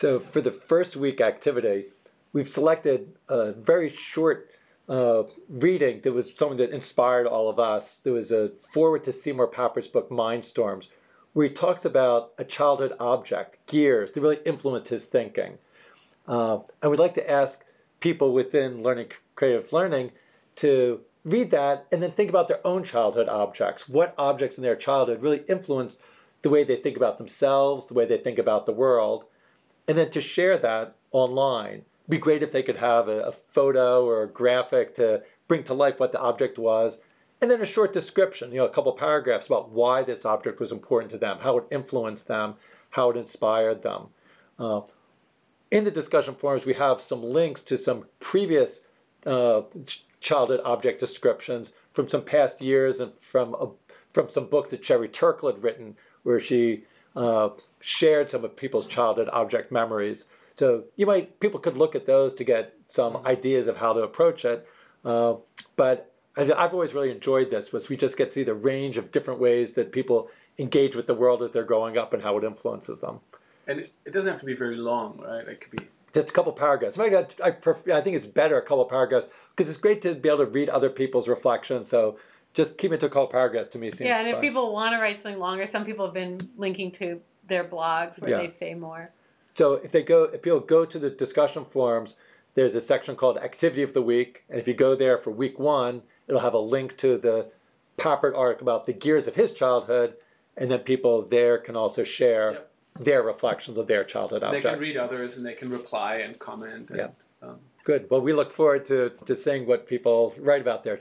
So for the first week activity, we've selected a very short uh, reading that was something that inspired all of us. There was a foreword to Seymour Papert's book Mindstorms, where he talks about a childhood object, gears, that really influenced his thinking. Uh, and we'd like to ask people within learning creative learning to read that and then think about their own childhood objects. What objects in their childhood really influenced the way they think about themselves, the way they think about the world, and then to share that online. It'd be great if they could have a, a photo or a graphic to bring to life what the object was, and then a short description, you know, a couple paragraphs about why this object was important to them, how it influenced them, how it inspired them. Uh, in the discussion forums, we have some links to some previous uh, childhood object descriptions from some past years and from a, from some books that Sherry Turkle had written, where she uh, shared some of people's childhood object memories. So you might people could look at those to get some ideas of how to approach it. Uh, but I've always really enjoyed this, was we just get to see the range of different ways that people engage with the world as they're growing up and how it influences them. And it doesn't have to be very long, right? It could be just a couple paragraphs. I, I, prefer, I think it's better a couple paragraphs because it's great to be able to read other people's reflections. So just keep it to a couple paragraphs to me seems Yeah, and fun. if people want to write something longer, some people have been linking to their blogs where yeah. they say more. So if they go, if people go to the discussion forums, there's a section called Activity of the Week, and if you go there for week one, it'll have a link to the Papert article about the gears of his childhood, and then people there can also share. Yep their reflections of their childhood object. They can read others and they can reply and comment. And, yeah. Um, Good. Well, we look forward to, to seeing what people write about their